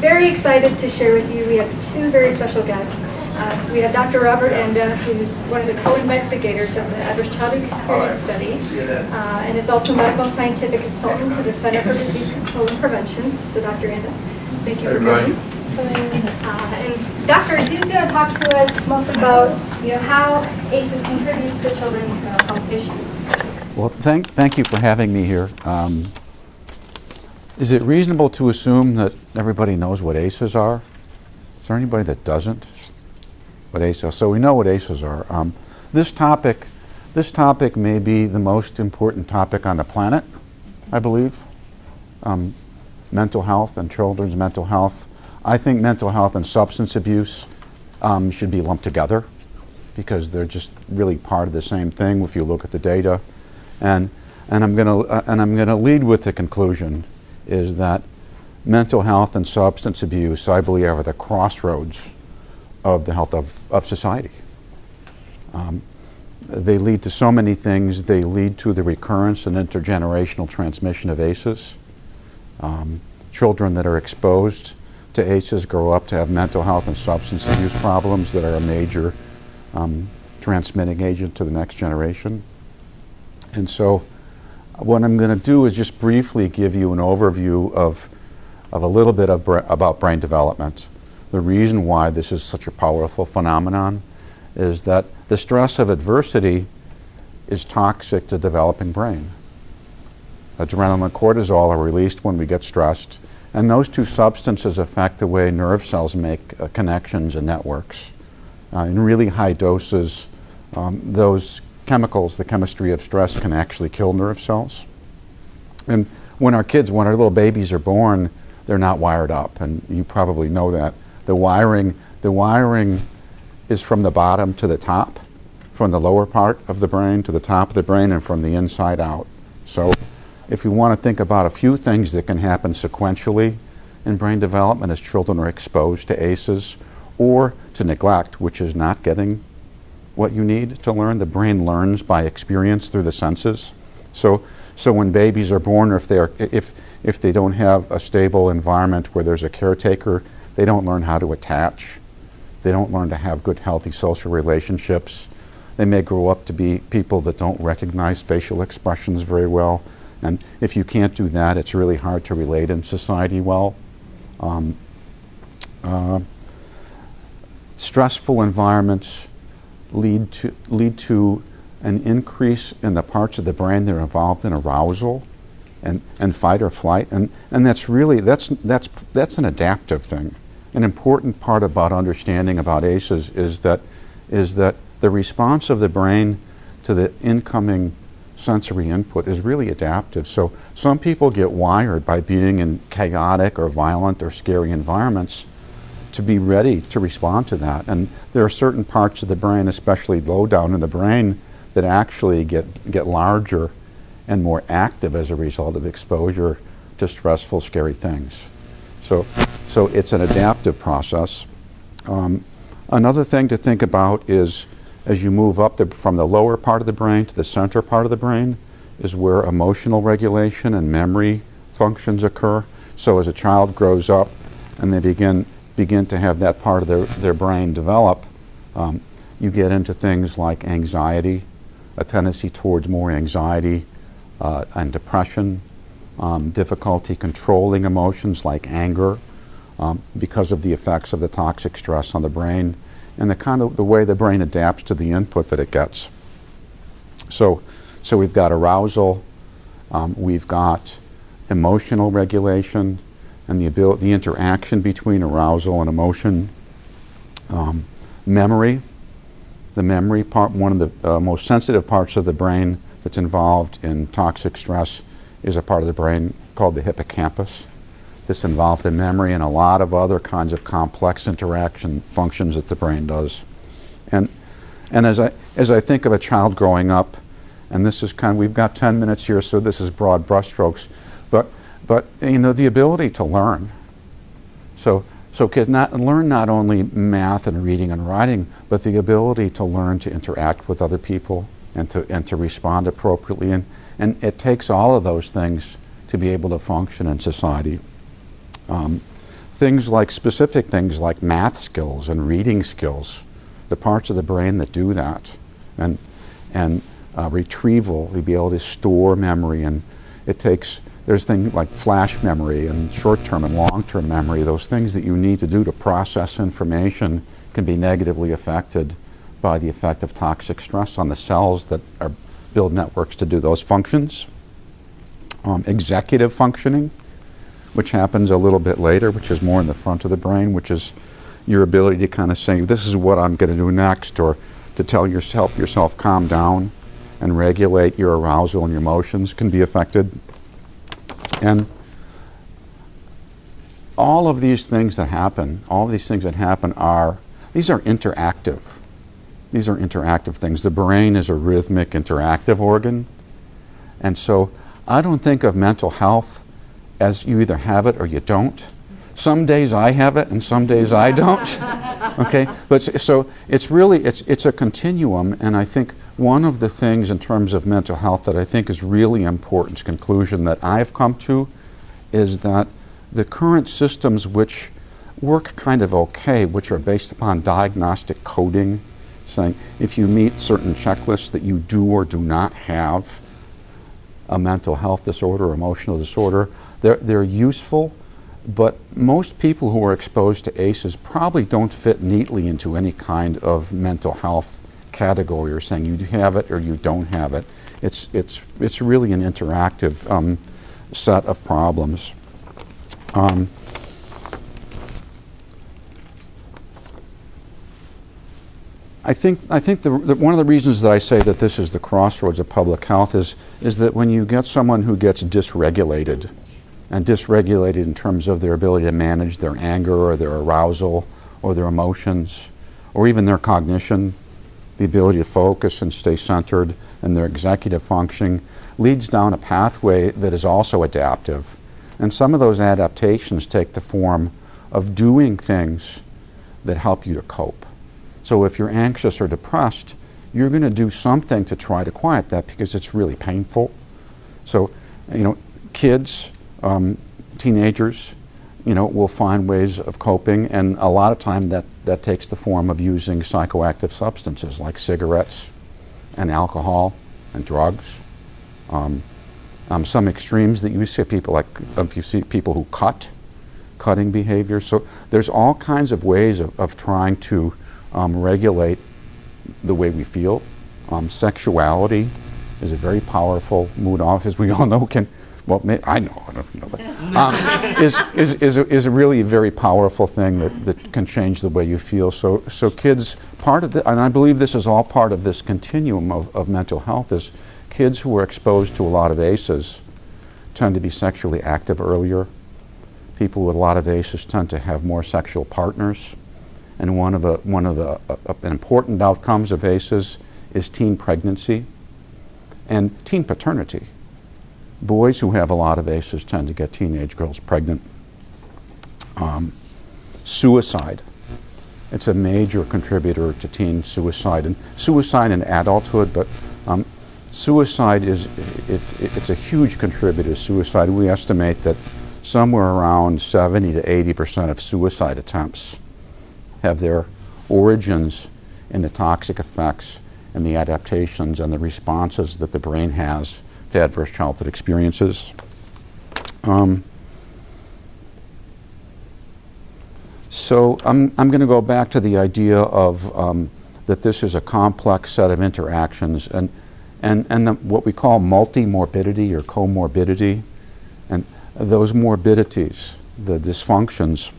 very excited to share with you, we have two very special guests. Uh, we have Dr. Robert Anda, who's one of the co-investigators of the Adverse Childhood Experience Study, uh, and is also a medical scientific consultant to the Center for Disease Control and Prevention. So Dr. Anda, thank you for coming. Uh, and Doctor, he's going to talk to us most about, you know, how ACEs contributes to children's mental health issues. Well, thank, thank you for having me here. Um, is it reasonable to assume that everybody knows what ACEs are? Is there anybody that doesn't? What ACEs are? So we know what ACEs are. Um, this topic, this topic may be the most important topic on the planet, I believe. Um, mental health and children's mental health. I think mental health and substance abuse um, should be lumped together because they're just really part of the same thing if you look at the data. And, and I'm going uh, and I'm going to lead with the conclusion is that mental health and substance abuse, I believe, are the crossroads of the health of, of society. Um, they lead to so many things. They lead to the recurrence and intergenerational transmission of ACEs. Um, children that are exposed to ACEs grow up to have mental health and substance abuse problems that are a major um, transmitting agent to the next generation. And so what I'm going to do is just briefly give you an overview of, of a little bit about brain development. The reason why this is such a powerful phenomenon is that the stress of adversity is toxic to developing brain. Adrenaline and cortisol are released when we get stressed and those two substances affect the way nerve cells make uh, connections and networks. Uh, in really high doses, um, those chemicals, the chemistry of stress, can actually kill nerve cells. And when our kids, when our little babies are born, they're not wired up, and you probably know that. The wiring, the wiring is from the bottom to the top, from the lower part of the brain to the top of the brain, and from the inside out. So if you want to think about a few things that can happen sequentially in brain development as children are exposed to ACEs or to neglect, which is not getting what you need to learn. The brain learns by experience through the senses. So, so when babies are born, or if, they are, if, if they don't have a stable environment where there's a caretaker, they don't learn how to attach. They don't learn to have good, healthy social relationships. They may grow up to be people that don't recognize facial expressions very well. And if you can't do that, it's really hard to relate in society well. Um, uh, stressful environments lead to, lead to an increase in the parts of the brain that are involved in arousal and, and fight or flight. And, and that's really, that's, that's, that's an adaptive thing. An important part about understanding about ACEs is that, is that the response of the brain to the incoming sensory input is really adaptive. So some people get wired by being in chaotic or violent or scary environments to be ready to respond to that. And there are certain parts of the brain, especially low down in the brain, that actually get, get larger and more active as a result of exposure to stressful, scary things. So, so it's an adaptive process. Um, another thing to think about is as you move up the, from the lower part of the brain to the center part of the brain is where emotional regulation and memory functions occur. So as a child grows up and they begin, begin to have that part of their, their brain develop, um, you get into things like anxiety, a tendency towards more anxiety uh, and depression, um, difficulty controlling emotions like anger um, because of the effects of the toxic stress on the brain and the kind of the way the brain adapts to the input that it gets. So, so we've got arousal, um, we've got emotional regulation, and the ability, the interaction between arousal and emotion. Um, memory, the memory part, one of the uh, most sensitive parts of the brain that's involved in toxic stress is a part of the brain called the hippocampus that's involved in memory and a lot of other kinds of complex interaction functions that the brain does. And, and as, I, as I think of a child growing up, and this is kind of, we've got 10 minutes here, so this is broad brushstrokes, but, but you know, the ability to learn. So, so kids not, learn not only math and reading and writing, but the ability to learn to interact with other people and to, and to respond appropriately. And, and it takes all of those things to be able to function in society. Um, things like specific things like math skills and reading skills, the parts of the brain that do that, and and uh, retrieval, to be able to store memory, and it takes there's things like flash memory and short-term and long-term memory. Those things that you need to do to process information can be negatively affected by the effect of toxic stress on the cells that are build networks to do those functions. Um, executive functioning, which happens a little bit later, which is more in the front of the brain, which is your ability to kind of say, this is what I'm going to do next, or to tell yourself, yourself calm down and regulate your arousal and your emotions can be affected. And all of these things that happen, all these things that happen are, these are interactive. These are interactive things. The brain is a rhythmic, interactive organ. And so I don't think of mental health as you either have it or you don't. Some days I have it and some days I don't. okay? But so it's really it's it's a continuum and I think one of the things in terms of mental health that I think is really important conclusion that I've come to is that the current systems which work kind of okay, which are based upon diagnostic coding, saying if you meet certain checklists that you do or do not have a mental health disorder or emotional disorder, they're, they're useful, but most people who are exposed to ACEs probably don't fit neatly into any kind of mental health category or saying you have it or you don't have it. It's, it's, it's really an interactive um, set of problems. Um, I think, I think the, the, one of the reasons that I say that this is the crossroads of public health is, is that when you get someone who gets dysregulated, and dysregulated in terms of their ability to manage their anger or their arousal or their emotions or even their cognition, the ability to focus and stay centered, and their executive functioning leads down a pathway that is also adaptive. And some of those adaptations take the form of doing things that help you to cope. So if you're anxious or depressed, you're going to do something to try to quiet that because it's really painful. So, you know, kids, um, teenagers, you know, will find ways of coping, and a lot of time that, that takes the form of using psychoactive substances like cigarettes and alcohol and drugs. Um, um, some extremes that you see people like if you see people who cut, cutting behavior. So there's all kinds of ways of, of trying to um, regulate the way we feel. Um, sexuality is a very powerful mood off, as we all know. Can well, may, I know, I don't know, but, um, is, is, is, a, is a really very powerful thing that, that can change the way you feel. So, so kids, part of the, and I believe this is all part of this continuum of, of mental health, is kids who are exposed to a lot of ACEs tend to be sexually active earlier. People with a lot of ACEs tend to have more sexual partners. And one of the, one of the uh, uh, important outcomes of ACEs is teen pregnancy and teen paternity. Boys who have a lot of ACEs tend to get teenage girls pregnant. Um, suicide. It's a major contributor to teen suicide and suicide in adulthood, but um, suicide is it, it, it's a huge contributor to suicide. We estimate that somewhere around 70 to 80 percent of suicide attempts have their origins in the toxic effects and the adaptations and the responses that the brain has to adverse childhood experiences. Um, so I'm, I'm going to go back to the idea of um, that this is a complex set of interactions and, and, and the, what we call multi-morbidity or comorbidity. And those morbidities, the dysfunctions,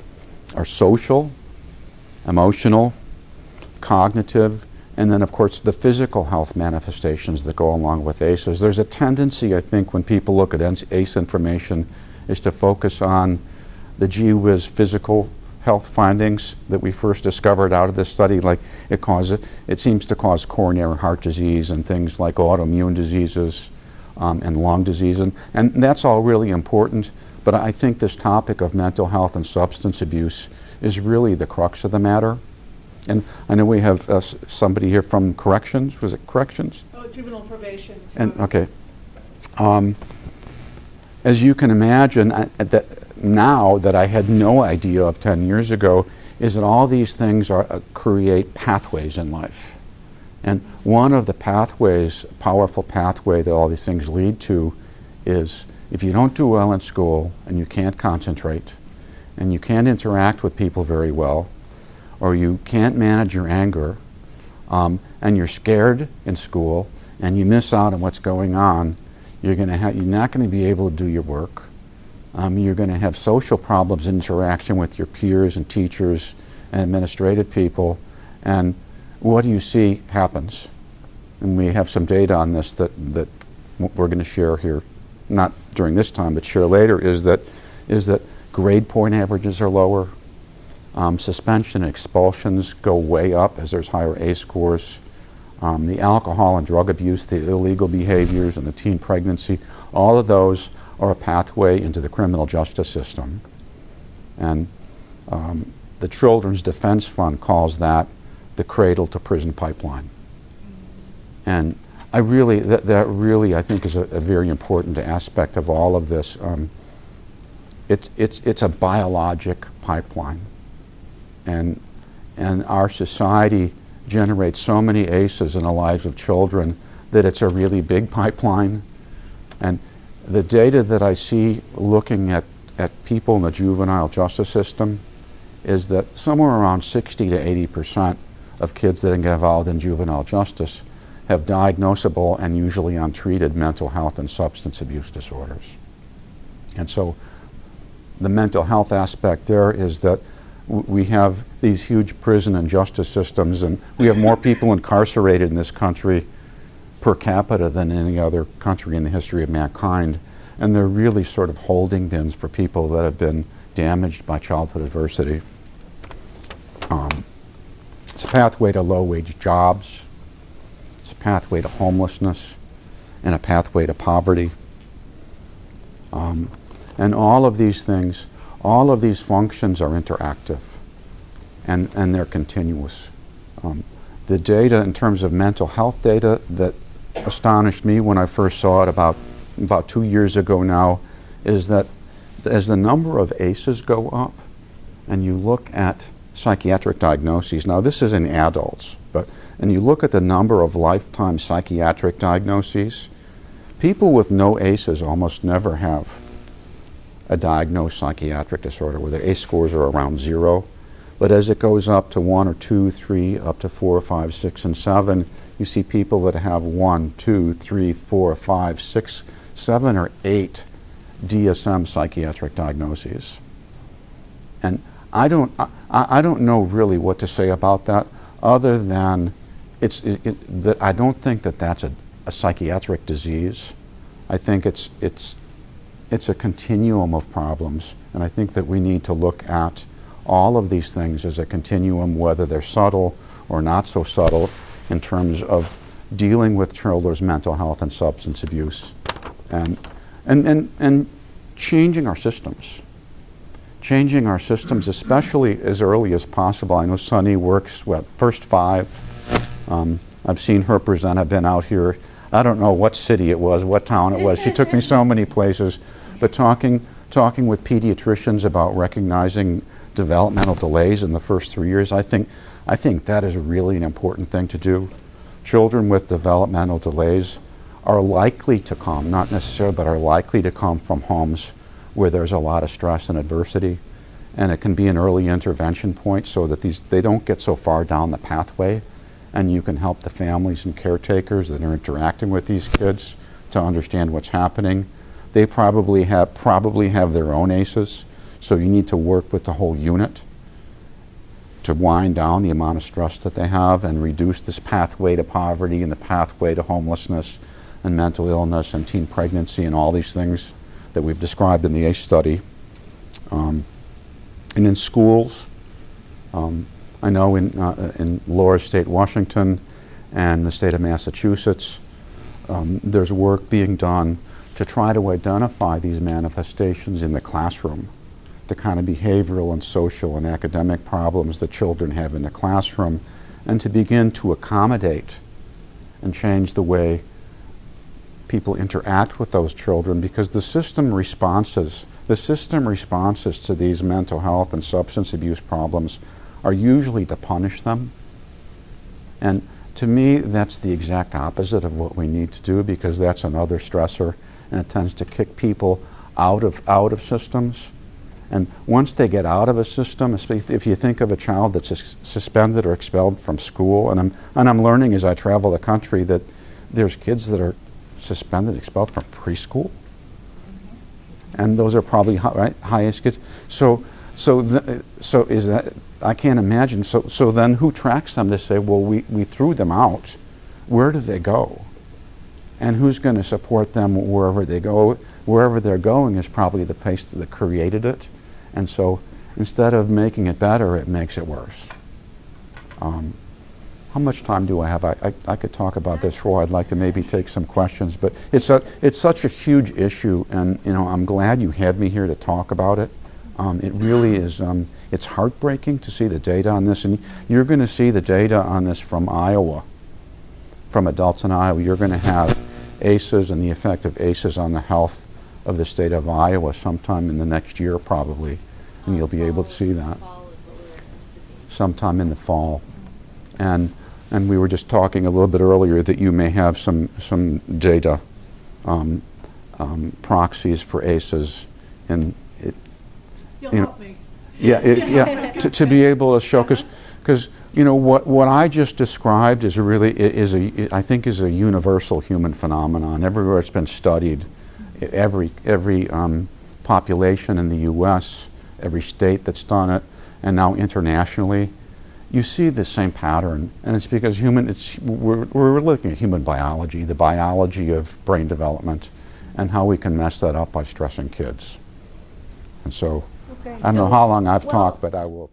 are social, emotional, cognitive, and then, of course, the physical health manifestations that go along with ACEs. There's a tendency, I think, when people look at ACE information, is to focus on the whiz physical health findings that we first discovered out of this study. Like it causes, it seems to cause coronary heart disease and things like autoimmune diseases um, and lung disease, and, and that's all really important. But I think this topic of mental health and substance abuse is really the crux of the matter. And I know we have uh, somebody here from corrections. Was it corrections? Oh, juvenile probation. And okay. Um, as you can imagine, I, that now that I had no idea of 10 years ago is that all these things are, uh, create pathways in life. And one of the pathways, powerful pathway that all these things lead to is if you don't do well in school and you can't concentrate and you can't interact with people very well or you can't manage your anger um, and you're scared in school and you miss out on what's going on, you're, gonna ha- you're not going to be able to do your work. Um, you're going to have social problems, interaction with your peers and teachers and administrative people. And what do you see happens? And we have some data on this that, that we're going to share here, not during this time, but share later, is that, is that grade point averages are lower. Um, suspension and expulsions go way up as there's higher ACE scores. Um, the alcohol and drug abuse, the illegal behaviors, and the teen pregnancy, all of those are a pathway into the criminal justice system. And um, the Children's Defense Fund calls that the cradle to prison pipeline. And I really, that, that really, I think, is a, a very important aspect of all of this. Um, it's, it's, it's a biologic pipeline. And, and our society generates so many ACEs in the lives of children that it's a really big pipeline. And the data that I see looking at, at people in the juvenile justice system is that somewhere around 60 to 80 percent of kids that get involved in juvenile justice have diagnosable and usually untreated mental health and substance abuse disorders. And so the mental health aspect there is that we have these huge prison and justice systems and we have more people incarcerated in this country per capita than any other country in the history of mankind. And they're really sort of holding bins for people that have been damaged by childhood adversity. Um, it's a pathway to low wage jobs, it's a pathway to homelessness, and a pathway to poverty. Um, and all of these things, all of these functions are interactive and, and they're continuous. Um, the data in terms of mental health data that astonished me when I first saw it about, about two years ago now is that as the number of ACEs go up and you look at psychiatric diagnoses, now this is in adults, but and you look at the number of lifetime psychiatric diagnoses, people with no ACEs almost never have a diagnosed psychiatric disorder where their ACE scores are around zero. But as it goes up to one or two, three, up to four, five, six, and seven, you see people that have one, two, three, four, five, six, seven, or eight DSM psychiatric diagnoses. And I don't, I, I don't know really what to say about that other than it's, it, it, that I don't think that that's a, a psychiatric disease. I think it's, it's, it's a continuum of problems. And I think that we need to look at all of these things as a continuum, whether they're subtle or not so subtle, in terms of dealing with children's mental health and substance abuse and, and, and, and changing our systems. Changing our systems, especially as early as possible. I know Sunny works, what, first five. Um, I've seen her present. I've been out here. I don't know what city it was, what town it was. She took me so many places. But talking, talking with pediatricians about recognizing developmental delays in the first three years, I think, I think that is really an important thing to do. Children with developmental delays are likely to come, not necessarily, but are likely to come from homes where there's a lot of stress and adversity. And it can be an early intervention point so that these, they don't get so far down the pathway. And you can help the families and caretakers that are interacting with these kids to understand what's happening. They probably have, probably have their own ACEs, so you need to work with the whole unit to wind down the amount of stress that they have and reduce this pathway to poverty and the pathway to homelessness and mental illness and teen pregnancy and all these things that we've described in the ACE study. Um, and in schools, um, I know in, uh, in Laura State, Washington, and the state of Massachusetts, um, there's work being done to try to identify these manifestations in the classroom, the kind of behavioral and social and academic problems that children have in the classroom, and to begin to accommodate and change the way people interact with those children because the system responses the system responses to these mental health and substance abuse problems are usually to punish them. And to me, that's the exact opposite of what we need to do because that's another stressor and it tends to kick people out of, out of systems. And once they get out of a system, if you think of a child that's suspended or expelled from school, and I'm, and I'm learning as I travel the country that there's kids that are suspended, expelled from preschool. And those are probably hi- right, highest kids. So, so, so is that, I can't imagine. So, so then who tracks them to say, well, we, we threw them out. Where do they go? And who's going to support them wherever they go? Wherever they're going is probably the place that created it. And so instead of making it better, it makes it worse. Um, how much time do I have? I, I, I could talk about this for. I'd like to maybe take some questions, but it's a, it's such a huge issue, and you know I'm glad you had me here to talk about it. Um, it really is. Um, it's heartbreaking to see the data on this, and you're going to see the data on this from Iowa, from adults in Iowa. You're going to have ACEs and the effect of ACEs on the health of the state of Iowa sometime in the next year, probably, and you'll be able to see that sometime in the fall. And and we were just talking a little bit earlier that you may have some some data um, um, proxies for ACEs, and it, You'll You know, help me. yeah, it, yeah, to, to be able to show because because you know what what I just described is a really i- is a I think is a universal human phenomenon. Everywhere it's been studied, every every um, population in the U.S., every state that's done it, and now internationally, you see the same pattern, and it's because human. It's we're we're looking at human biology, the biology of brain development, and how we can mess that up by stressing kids. And so. Okay, I don't know how long I've well, talked, but I will.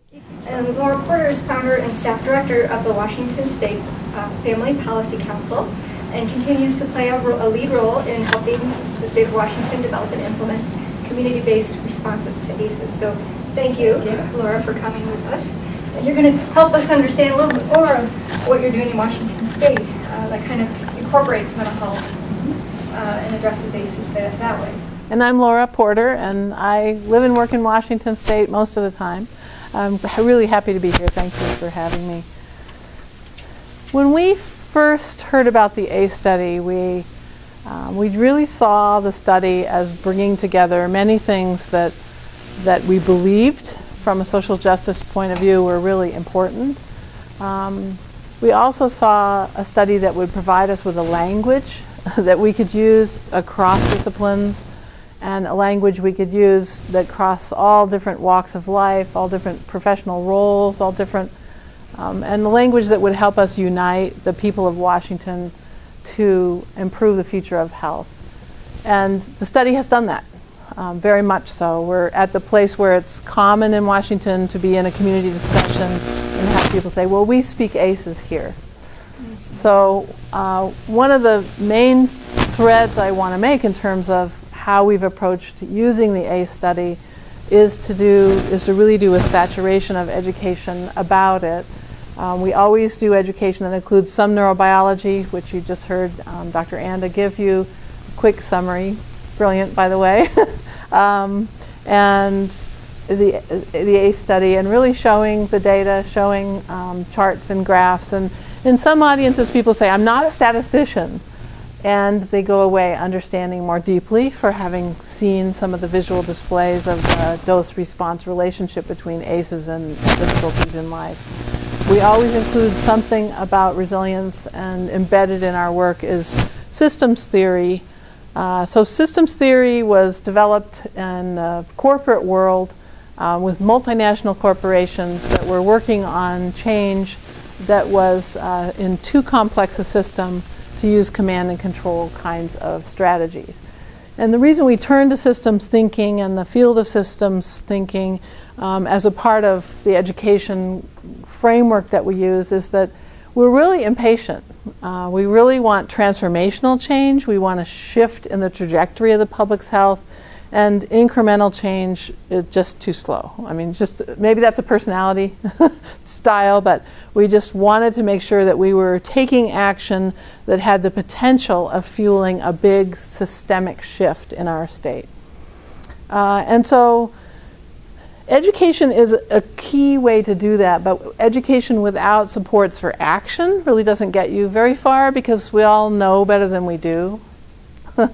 And Laura Porter is founder and staff director of the Washington State uh, Family Policy Council and continues to play a, ro- a lead role in helping the state of Washington develop and implement community-based responses to ACEs. So thank you, Laura, for coming with us. And you're going to help us understand a little bit more of what you're doing in Washington State uh, that kind of incorporates mental health uh, and addresses ACEs that, that way. And I'm Laura Porter, and I live and work in Washington State most of the time. I'm really happy to be here. Thank you for having me. When we first heard about the ACE study, we um, we really saw the study as bringing together many things that that we believed from a social justice point of view were really important. Um, we also saw a study that would provide us with a language that we could use across disciplines and a language we could use that cross all different walks of life, all different professional roles, all different, um, and the language that would help us unite the people of Washington to improve the future of health. And the study has done that, um, very much so. We're at the place where it's common in Washington to be in a community discussion and have people say, well, we speak ACEs here. So uh, one of the main threads I want to make in terms of how we've approached using the ACE study is to do is to really do a saturation of education about it. Um, we always do education that includes some neurobiology, which you just heard um, Dr. Anda give you a quick summary. Brilliant, by the way. um, and the, the ACE study, and really showing the data, showing um, charts and graphs. And in some audiences, people say, I'm not a statistician. And they go away understanding more deeply for having seen some of the visual displays of the dose response relationship between ACEs and difficulties in life. We always include something about resilience, and embedded in our work is systems theory. Uh, so, systems theory was developed in the corporate world uh, with multinational corporations that were working on change that was uh, in too complex a system to use command and control kinds of strategies. And the reason we turn to systems thinking and the field of systems thinking um, as a part of the education framework that we use is that we're really impatient. Uh, we really want transformational change. We want a shift in the trajectory of the public's health, and incremental change is just too slow. I mean, just maybe that's a personality style, but we just wanted to make sure that we were taking action that had the potential of fueling a big systemic shift in our state. Uh, and so education is a key way to do that, but education without supports for action really doesn't get you very far because we all know better than we do.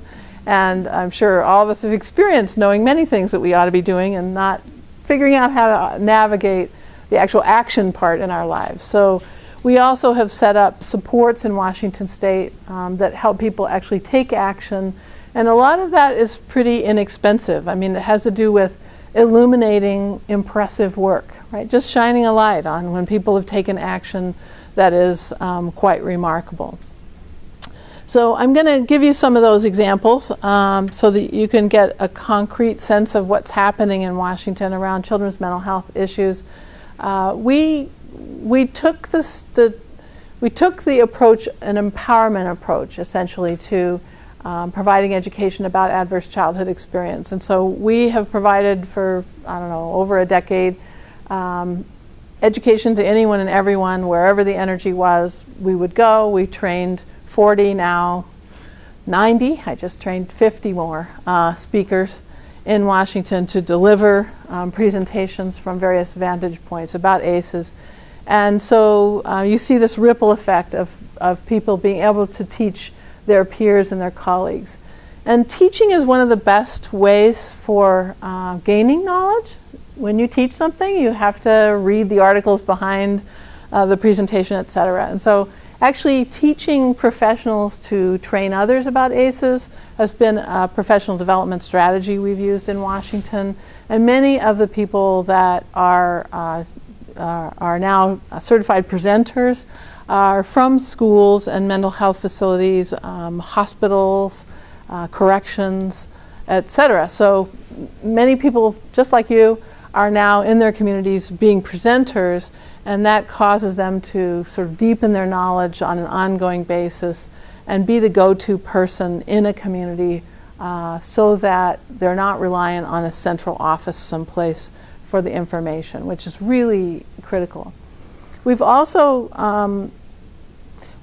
and I'm sure all of us have experienced knowing many things that we ought to be doing and not figuring out how to navigate the actual action part in our lives. So we also have set up supports in Washington State um, that help people actually take action. And a lot of that is pretty inexpensive. I mean, it has to do with illuminating impressive work, right? Just shining a light on when people have taken action that is um, quite remarkable. So I'm going to give you some of those examples um, so that you can get a concrete sense of what's happening in Washington around children's mental health issues. Uh, we we took this the we took the approach an empowerment approach essentially to um, providing education about adverse childhood experience. And so we have provided for, I don't know, over a decade um, education to anyone and everyone, wherever the energy was, we would go. We trained 40 now, 90, I just trained 50 more uh, speakers in Washington to deliver um, presentations from various vantage points about ACEs. And so uh, you see this ripple effect of, of people being able to teach their peers and their colleagues. And teaching is one of the best ways for uh, gaining knowledge. When you teach something, you have to read the articles behind uh, the presentation, et cetera. And so actually teaching professionals to train others about ACEs has been a professional development strategy we've used in Washington. And many of the people that are, uh, are now certified presenters are from schools and mental health facilities, um, hospitals, uh, corrections, etc. So many people, just like you, are now in their communities being presenters, and that causes them to sort of deepen their knowledge on an ongoing basis and be the go-to person in a community uh, so that they're not reliant on a central office someplace for the information, which is really critical. We've also um,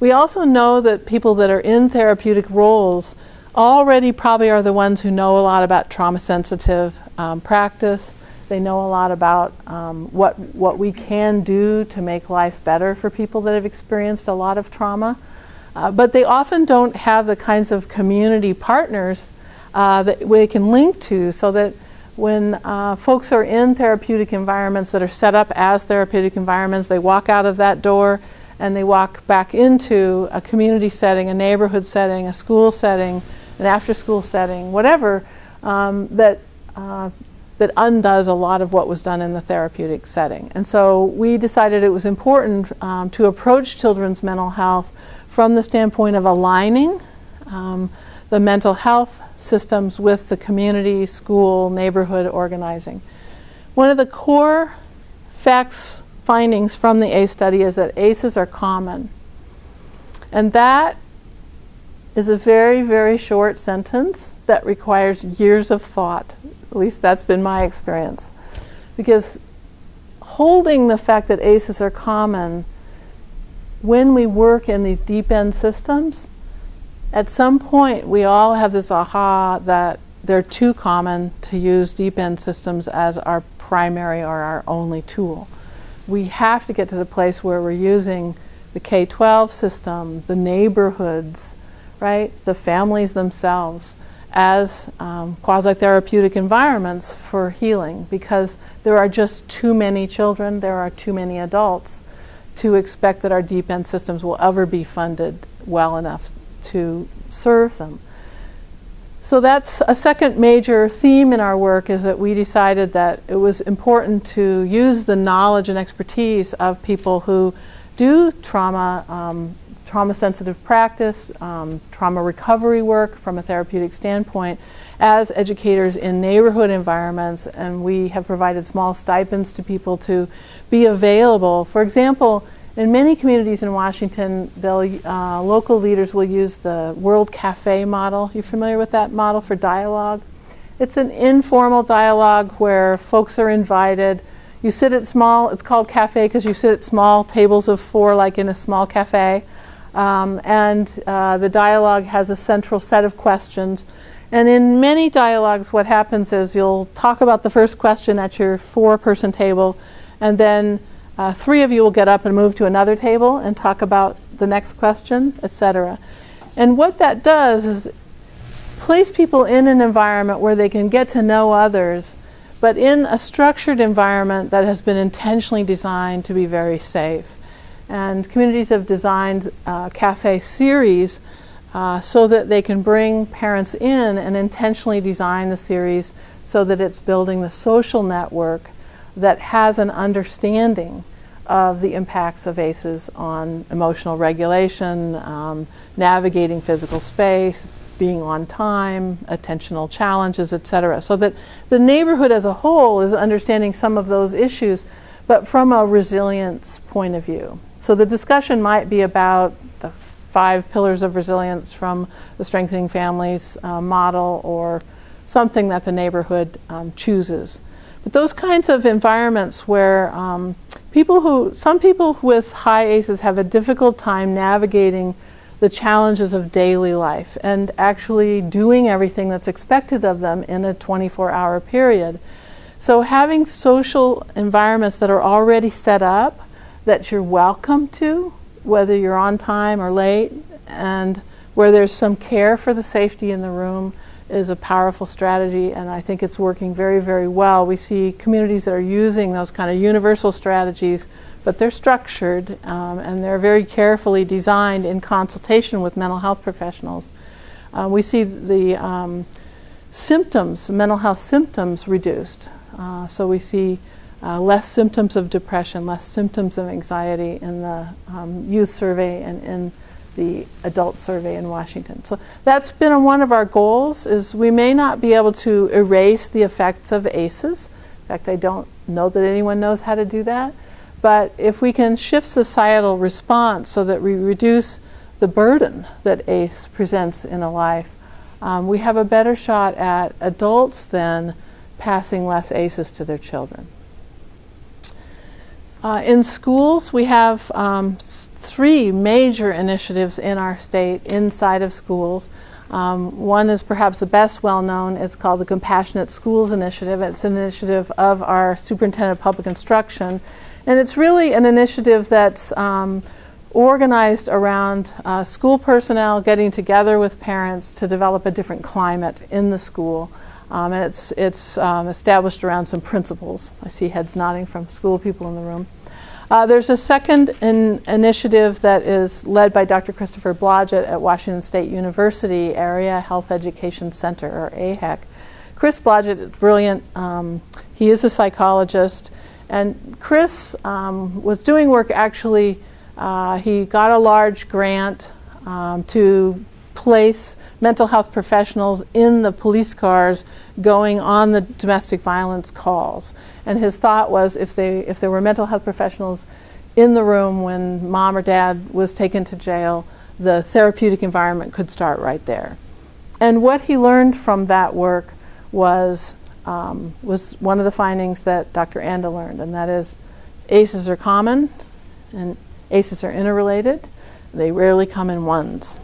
we also know that people that are in therapeutic roles already probably are the ones who know a lot about trauma sensitive um, practice. They know a lot about um, what, what we can do to make life better for people that have experienced a lot of trauma. Uh, but they often don't have the kinds of community partners uh, that we can link to so that when uh, folks are in therapeutic environments that are set up as therapeutic environments, they walk out of that door and they walk back into a community setting, a neighborhood setting, a school setting, an after school setting, whatever, um, that, uh, that undoes a lot of what was done in the therapeutic setting. And so we decided it was important um, to approach children's mental health from the standpoint of aligning um, the mental health systems with the community, school, neighborhood organizing. One of the core facts findings from the ACE study is that ACEs are common. And that is a very, very short sentence that requires years of thought. At least that's been my experience. Because holding the fact that ACEs are common, when we work in these deep end systems, at some point we all have this aha that they're too common to use deep end systems as our primary or our only tool we have to get to the place where we're using the K 12 system, the neighborhoods, right, the families themselves as um, quasi therapeutic environments for healing because there are just too many children, there are too many adults to expect that our deep end systems will ever be funded well enough to serve them. So that's a second major theme in our work is that we decided that it was important to use the knowledge and expertise of people who do trauma, um, trauma sensitive practice, um, trauma recovery work from a therapeutic standpoint as educators in neighborhood environments and we have provided small stipends to people to be available. For example, in many communities in Washington, uh, local leaders will use the World Cafe model. You familiar with that model for dialogue? It's an informal dialogue where folks are invited. You sit at small, it's called cafe because you sit at small tables of four, like in a small cafe. Um, and uh, the dialogue has a central set of questions. And in many dialogues, what happens is you'll talk about the first question at your four person table, and then uh, three of you will get up and move to another table and talk about the next question, etc. And what that does is place people in an environment where they can get to know others, but in a structured environment that has been intentionally designed to be very safe. And communities have designed uh, cafe series uh, so that they can bring parents in and intentionally design the series so that it's building the social network that has an understanding of the impacts of ACEs on emotional regulation, um, navigating physical space, being on time, attentional challenges, etc. So that the neighborhood as a whole is understanding some of those issues, but from a resilience point of view. So the discussion might be about the five pillars of resilience from the Strengthening Families uh, model or something that the neighborhood um, chooses. But those kinds of environments where um, people who, some people with high ACEs have a difficult time navigating the challenges of daily life and actually doing everything that's expected of them in a 24 hour period. So, having social environments that are already set up that you're welcome to, whether you're on time or late, and where there's some care for the safety in the room is a powerful strategy, and I think it's working very, very well. We see communities that are using those kind of universal strategies but they're structured um, and they're very carefully designed in consultation with mental health professionals. Uh, we see the um, symptoms, mental health symptoms, reduced. Uh, so we see uh, less symptoms of depression, less symptoms of anxiety in the um, youth survey and in the adult survey in Washington. So that's been one of our goals is we may not be able to erase the effects of ACEs. In fact, I don't know that anyone knows how to do that. But if we can shift societal response so that we reduce the burden that ACE presents in a life, um, we have a better shot at adults then passing less ACEs to their children. Uh, in schools, we have um, three major initiatives in our state inside of schools. Um, one is perhaps the best well known. It's called the Compassionate Schools Initiative. It's an initiative of our Superintendent of Public Instruction and it's really an initiative that's um, organized around uh, school personnel getting together with parents to develop a different climate in the school. Um, and it's, it's um, established around some principles. I see heads nodding from school people in the room. Uh, there's a second in initiative that is led by Dr. Christopher Blodgett at Washington State University Area Health Education Center, or AHEC. Chris Blodgett is brilliant. Um, he is a psychologist. And Chris um, was doing work actually, uh, he got a large grant um, to place mental health professionals in the police cars going on the domestic violence calls. And his thought was if, they, if there were mental health professionals in the room when mom or dad was taken to jail, the therapeutic environment could start right there. And what he learned from that work was um, was one of the findings that Dr. Anda learned, and that is ACEs are common and ACEs are interrelated. They rarely come in ones.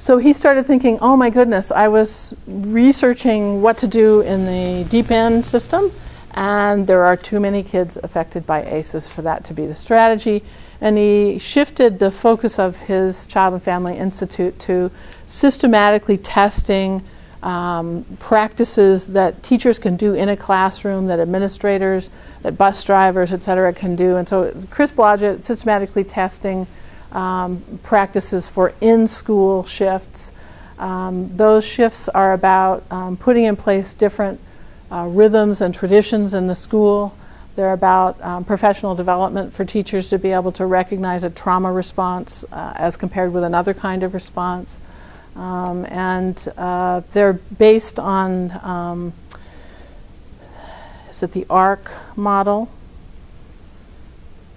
So he started thinking, oh my goodness, I was researching what to do in the deep end system, and there are too many kids affected by ACEs for that to be the strategy. And he shifted the focus of his Child and Family Institute to systematically testing um, practices that teachers can do in a classroom, that administrators, that bus drivers, et cetera, can do. And so Chris Blodgett systematically testing um, practices for in-school shifts. Um, those shifts are about um, putting in place different uh, rhythms and traditions in the school. They're about um, professional development for teachers to be able to recognize a trauma response uh, as compared with another kind of response. Um, and uh, they're based on, is it the ARC model?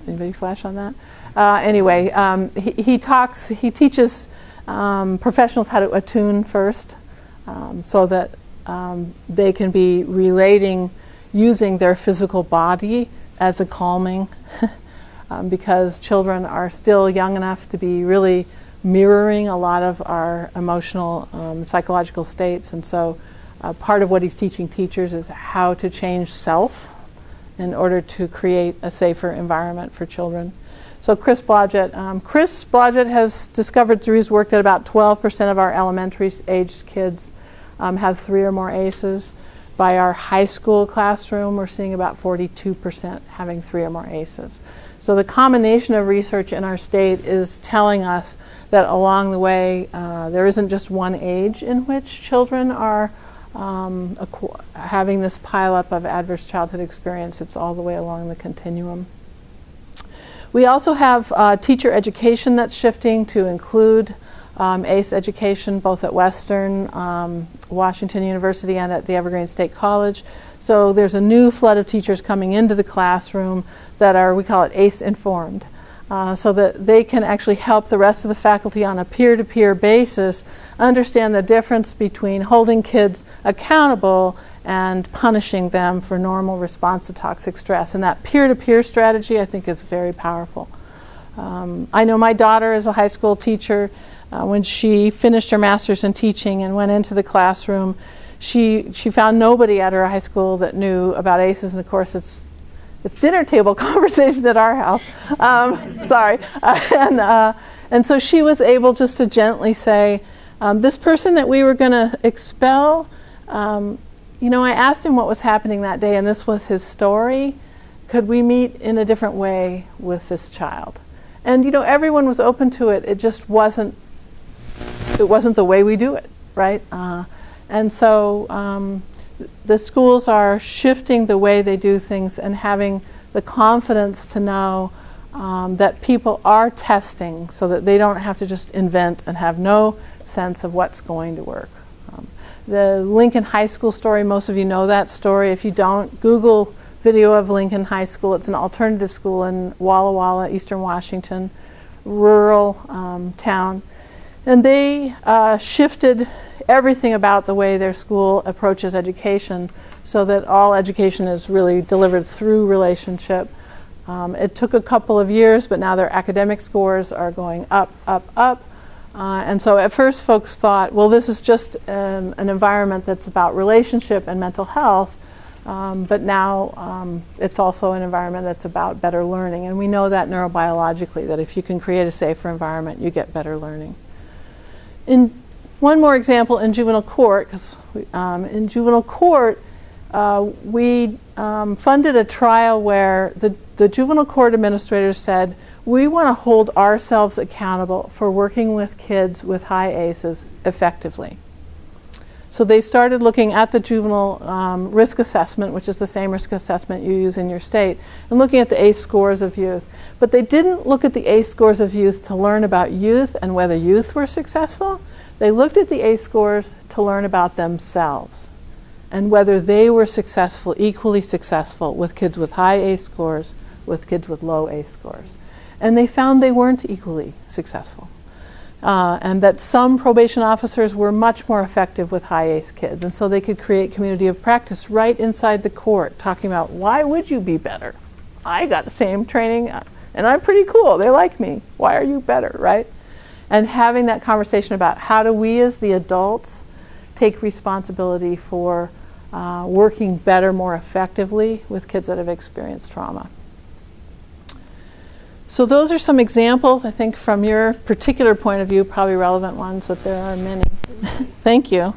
Anybody flash on that? Uh, anyway, um, he, he, talks, he teaches um, professionals how to attune first um, so that um, they can be relating using their physical body as a calming because children are still young enough to be really mirroring a lot of our emotional, um, psychological states. And so uh, part of what he's teaching teachers is how to change self in order to create a safer environment for children. So Chris Blodgett, um, Chris Blodgett has discovered through his work that about 12% of our elementary age kids um, have three or more ACEs. By our high school classroom, we're seeing about 42% having three or more ACEs. So the combination of research in our state is telling us that along the way, uh, there isn't just one age in which children are um, having this pileup of adverse childhood experience. It's all the way along the continuum. We also have uh, teacher education that's shifting to include um, ACE education both at Western, um, Washington University, and at the Evergreen State College. So there's a new flood of teachers coming into the classroom that are, we call it ACE informed, uh, so that they can actually help the rest of the faculty on a peer to peer basis understand the difference between holding kids accountable and punishing them for normal response to toxic stress. And that peer to peer strategy, I think, is very powerful. Um, I know my daughter is a high school teacher. Uh, when she finished her master's in teaching and went into the classroom, she, she found nobody at her high school that knew about ACEs, and of course, it's it's dinner table conversation at our house. Um, sorry. Uh, and, uh, and so she was able just to gently say, um, this person that we were going to expel, um, you know, I asked him what was happening that day, and this was his story. Could we meet in a different way with this child? And, you know, everyone was open to it. It just wasn't it wasn't the way we do it, right? Uh, and so um, the schools are shifting the way they do things and having the confidence to know um, that people are testing so that they don't have to just invent and have no sense of what's going to work. The Lincoln High School story, most of you know that story. If you don't, Google video of Lincoln High School. It's an alternative school in Walla Walla, Eastern Washington, rural um, town. And they uh, shifted everything about the way their school approaches education so that all education is really delivered through relationship. Um, it took a couple of years, but now their academic scores are going up, up, up. Uh, and so at first folks thought, well, this is just um, an environment that's about relationship and mental health. Um, but now um, it's also an environment that's about better learning. And we know that neurobiologically, that if you can create a safer environment, you get better learning. In one more example in juvenile court, because um, in juvenile court, uh, we um, funded a trial where the, the juvenile court administrators said, we want to hold ourselves accountable for working with kids with high ACEs effectively. So they started looking at the juvenile um, risk assessment, which is the same risk assessment you use in your state, and looking at the ACE scores of youth. But they didn't look at the ACE scores of youth to learn about youth and whether youth were successful. They looked at the ACE scores to learn about themselves and whether they were successful, equally successful with kids with high ACE scores, with kids with low ACE scores. And they found they weren't equally successful. Uh, and that some probation officers were much more effective with high ACE kids. And so they could create community of practice right inside the court, talking about why would you be better? I got the same training uh, and I'm pretty cool. They like me. Why are you better, right? And having that conversation about how do we as the adults take responsibility for uh, working better, more effectively with kids that have experienced trauma. So those are some examples, I think, from your particular point of view, probably relevant ones, but there are many. Thank you.